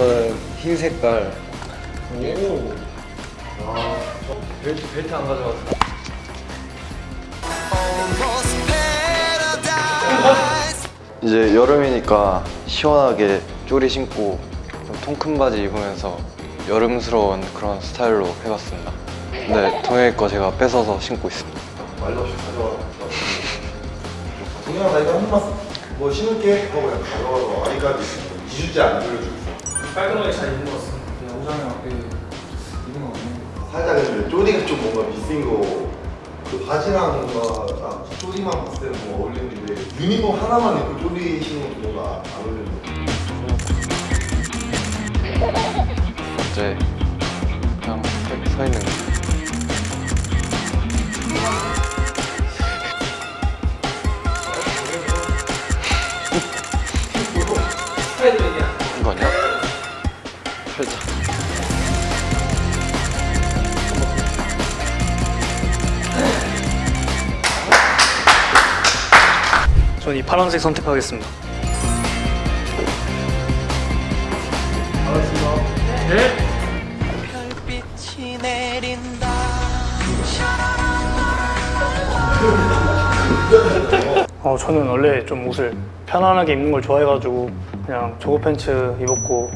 저는 흰 색깔 오. 아, 벨트, 벨트 안 가져왔어 이제 여름이니까 시원하게 쪼리 신고 통 큰 바지 입으면서 여름스러운 그런 스타일로 해봤습니다 근데 동현이 거 제가 뺏어서 신고 있습니다 말도 없이 가져와. 동영아 나 이거 한 번만 뭐 신을게 하고 그냥 가져와서 아이까지 2주째 안 들려주고. 깔끔하게 잘 입은 것 같습니다. 그냥 오장에 맞게 입은 것 같네요. 살짝 근데 쪼리가 좀 뭔가 미스인 거. 그 바지랑 뭔가 딱 쪼리만 봤을 때는 뭐 어울리는데 유니폼 하나만 입고 쪼리 신는 거 뭔가 안 어울리는 거. 이제 그냥 서, 서 있는 거 이 파란색 선택하겠습니다. 네. 별빛이 내린다 어, 저는 원래 좀 옷을 편안하게 입는 걸 좋아해가지고 그냥 조거 팬츠 입었고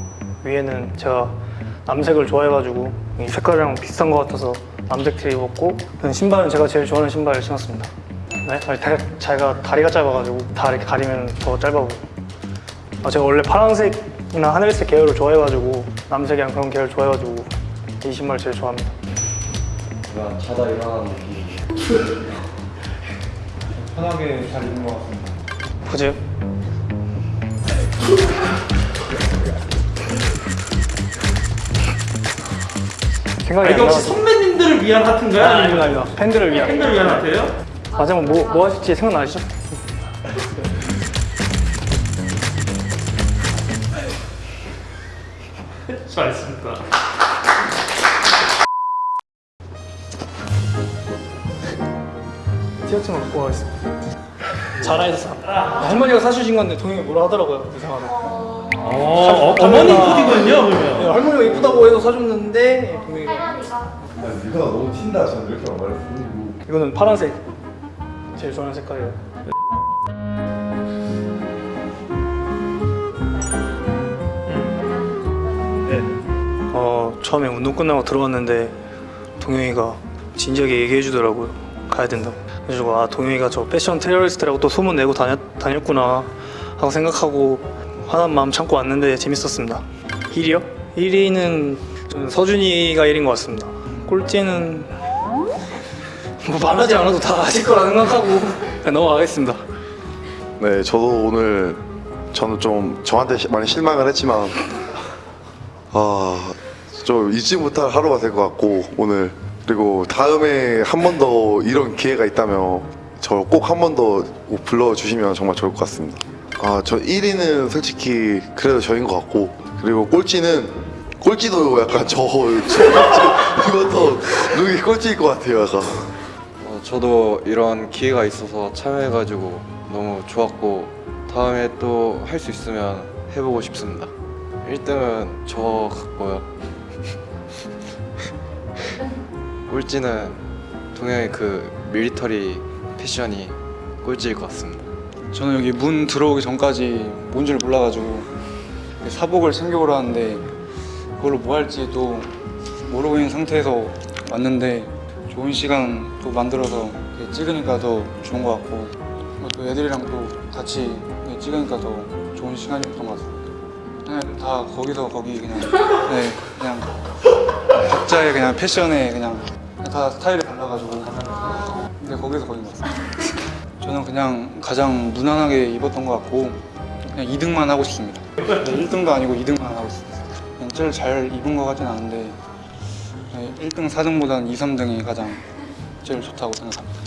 위에는 제가 남색을 좋아해가지고 이 색깔이랑 비슷한 것 같아서 남색 티 입었고 그 신발은 제가 제일 좋아하는 신발을 신었습니다. 네? 아니, 다, 제가 다리가 짧아가지고 다 이렇게 가리면 더 짧아 보여. 아, 제가 원래 파란색이나 하늘색 계열을 좋아해가지고 남색이랑 그런 계열 좋아해가지고 이 신발 제일 좋아합니다. 그냥 자다 일어나는 느낌 편하게 잘 입는 것 같습니다. 그지? 생각이 아, 이게 안 혹시. 선배님들을 위한 하트인가요? 아니면 아닙니다. 팬들을 위한. 팬들을 위한 하트예요? 마지막 뭐, 뭐 하실지 생각나시죠? 수고하셨습니다. 티셔츠 갖고 가겠습니다. 잘하셨어. 할머니가 사주신 건데 동영이 뭐라 하더라고요. 이상하다. 어, 어, 어머님 코디군요, 그러면. 할머니가 이쁘다고 해서 사줬는데 동영이가 야, 네가 너무 튄다. 저는 이렇게 말했어. 이거는 파란색. 제일 좋아하는 색깔이에요. 네. 어 처음에 운동 끝나고 들어왔는데 동영이가 진지하게 얘기해 주더라고요. 가야 된다고. 그래가지고 아 동영이가 저 패션 테러리스트라고 또 소문 내고 다녔, 다녔구나 하고 생각하고 화난 마음 참고 왔는데 재밌었습니다. 1위요? 1위는 저는 서준이가 1위인 것 같습니다. 꼴찌는 뭐 말하지 않아도 다 아실 거라 생각하고 넘어가겠습니다. 네, 저도 오늘 저는 좀 저한테 시- 많이 실망을 했지만 아, 좀 잊지 못할 하루가 될 것 같고 오늘 그리고 다음에 한 번 더 이런 기회가 있다면 저 꼭 한 번 더 불러주시면 정말 좋을 것 같습니다. 아, 저 1위는 솔직히 그래도 저인 것 같고 그리고 꼴찌는 꼴찌도 약간 저, 저 이것도 누기 꼴찌일 것 같아요, 약간. 어, 저도 이런 기회가 있어서 참여해가지고 너무 좋았고 다음에 또 할 수 있으면 해보고 싶습니다. 1등은 저 같고요. 꼴찌는 동영의 그 밀리터리 패션이 꼴찌일 것 같습니다. 저는 여기 문 들어오기 전까지 뭔 줄 몰라가지고 사복을 챙겨오라 하는데 그걸로 뭐 할지 또 모르고 있는 상태에서 왔는데 좋은 시간 또 만들어서 찍으니까 더 좋은 것 같고 또 애들이랑 또 같이 찍으니까 더 좋은 시간이었던 것 같습니다. 그냥 다 거기서 거기 그냥 네 그냥 각자의 그냥 패션에 그냥 다 스타일이 달라가지고 근데 거기서 거긴 것 같습니다. 저는 그냥 가장 무난하게 입었던 것 같고 그냥 2등만 하고 싶습니다. 1등도 아니고 2등만 하고 싶습니다. 그냥 제일 잘 입은 것 같진 않은데 1등, 4등보다는 2, 3등이 가장 제일 좋다고 생각합니다.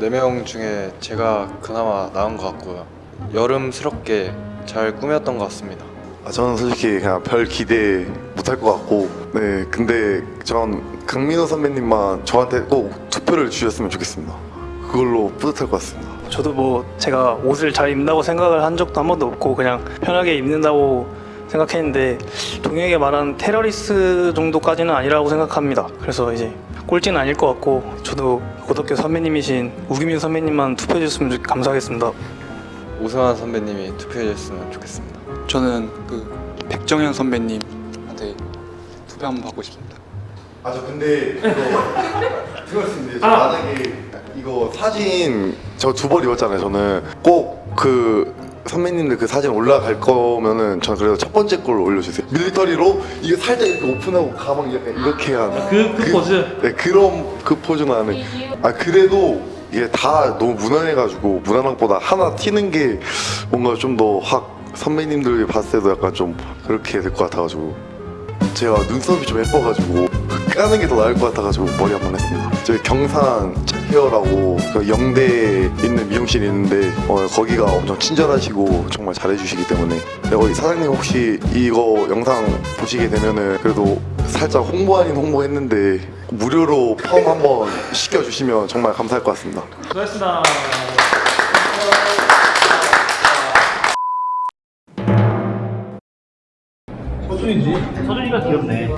4명 중에 제가 그나마 나은 것 같고요. 여름스럽게 잘 꾸몄던 것 같습니다. 아, 저는 솔직히 그냥 별 기대 못할 것 같고 네 근데 전 강민호 선배님만 저한테 꼭 투표를 주셨으면 좋겠습니다. 그걸로 뿌듯할 것 같습니다. 저도 뭐 제가 옷을 잘 입는다고 생각을 한 적도 한 번도 없고 그냥 편하게 입는다고 생각했는데 동혁이가 말한 테러리스트 정도까지는 아니라고 생각합니다. 그래서 이제 꼴찌는 아닐 것 같고 저도 고등학교 선배님이신 우기민 선배님만 투표해 주셨으면 좋- 감사하겠습니다. 우승환 선배님이 투표해 주셨으면 좋겠습니다. 저는 그 백정현 선배님한테 투표 한번 받고 싶습니다. 아 저 근데 이거 들었습니다. 저 만약에 이거 사진 저 두 벌 입었잖아요. 저는 꼭그 선배님들 그 사진 올라갈 거면은 전 그래도 첫 번째 걸 올려주세요. 밀리터리로 이게 살짝 이렇게 오픈하고 가방 약간 이렇게 한 그, 그 포즈? 네 그런 그 포즈 나는 아 그래도 이게 다 너무 무난해가지고 무난한 것보다 하나 튀는 게 뭔가 좀 더 확 선배님들이 봤을 때도 약간 좀 그렇게 될 것 같아가지고 제가 눈썹이 좀 예뻐가지고 까는 게 더 나을 것 같아가지고 머리 한 번 했습니다. 저희 경산 헤어라고 그 영대에 있는 미용실이 있는데 어, 거기가 엄청 친절하시고 정말 잘해주시기 때문에 네, 거기 사장님 혹시 이거 영상 보시게 되면은 그래도 살짝 홍보 아닌 홍보 했는데 무료로 펌 한번 시켜주시면 정말 감사할 것 같습니다. 수고하셨습니다. 서준이지? 서준이가 귀엽네.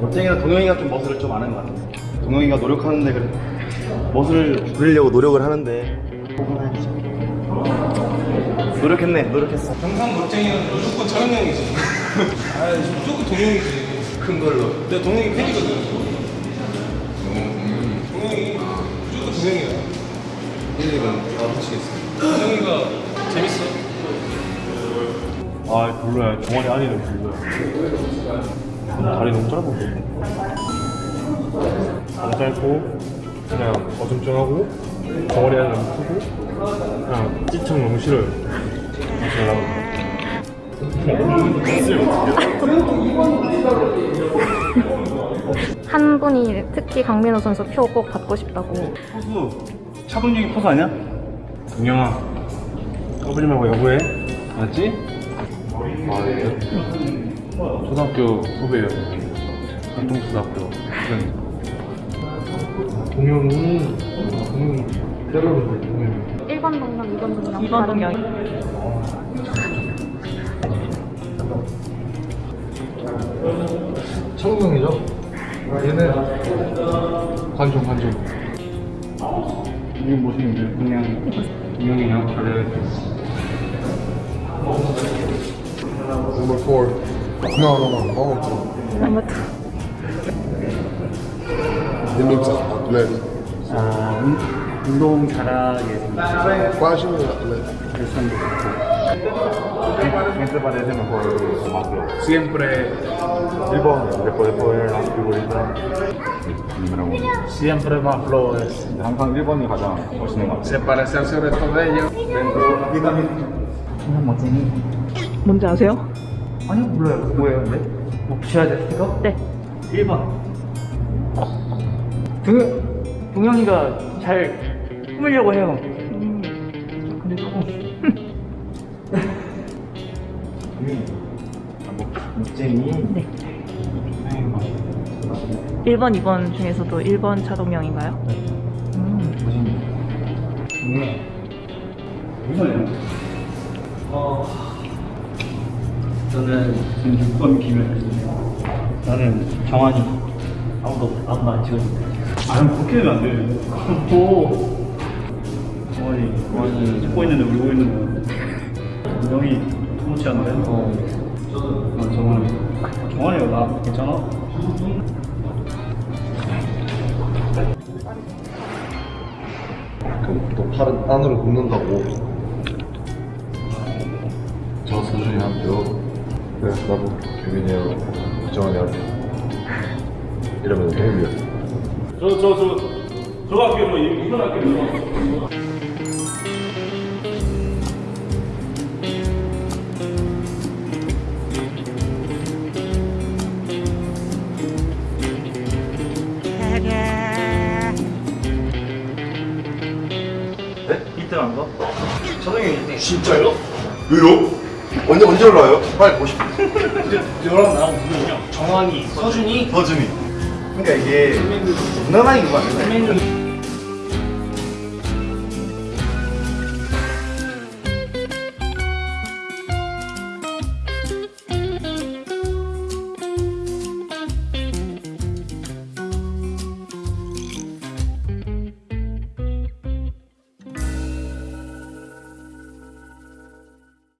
멋쟁이가 동영이가 좀 멋을 좀 아는 것 같아. 동영이가 노력하는데 그래. 멋을 부리려고 노력을 하는데 포근하지. 노력했네, 노력했어. 항상 멋쟁이는 무조건 차은영이지. 아, 무조건 동영이지. 큰 걸로. 내가 동영이 팬이거든. 동영이 무조건 동영이야. 얘네가 다 붙이겠어. 동영이가 재밌어. 아, 별로야. 종아리 안에는 별로야. 다리 너무 짧아. 너무 짧고, 그냥 어중쩡하고, 종아리 안에 너무 크고, 그냥 찌청 너무 싫어요. 잘 나오고. 한 분이 특히 강민호 선수 표 꼭 받고 싶다고 포수, 차동영이 포수 아니야? 동영아, 까불지 말고 여보해. 알았지? 아, 예. 초등학교 후배예요. 한동초등학교. 동영이, 동영이, 때려는데 동영이. 1번 동영, 2번 동영 2번 동영. 청동이죠? 얘는 관종 관종 이게 무슨 그냥 동영이랑 다른 Number four. No, no, no. Number two. 아무튼 He looks athletic. 아, 운- 운동 잘하게 생겼어요 Fashion and athletic. 일선도 좋고 Siempre parece mejor más flojo. Siempre 1번 después de poder 그리고 1번 número 1 Siempre más flojo es 항상 1번이 가장 멋있는 것 같아요 Se parece al sobre todo de ellos 뭔지 아세요? 아니요 몰라요. 뭐예요 근데? 뭐 붙여야 돼 스티커? 네. 1번. 동영 동영이가 잘 꾸미려고 해요. 근데 조금 멋쟁이 네. 1번, 2번 중에서도 1번 차동영인가요? 음. 저는 지금 6번 김을 나는 정환이 아무도 아무도 안 찍었는데 아 그렇게 되면 안 돼. 또 정환이 정환이 찍고 있는데 울고 있는 거 명이 통치 않네 어 아, 정환이 아, 정환이가 나 괜찮아? 또 팔은 안으로 굽는다고. 저 서준이 한 표. 그래서 나도 규민이 형, 정환이 한 표. 이러면 행위야. 저 저 저저 학교 뭐 이런 학교 네? 1등 한 거? 저녁에 1등 진짜요? 왜요? 언제 언제 올라와요? 빨리 보십시오. 너랑 나랑 누구냐? 정환이, 서준이, 서준이. 그러니까 이게 그거 안 돼. 선배님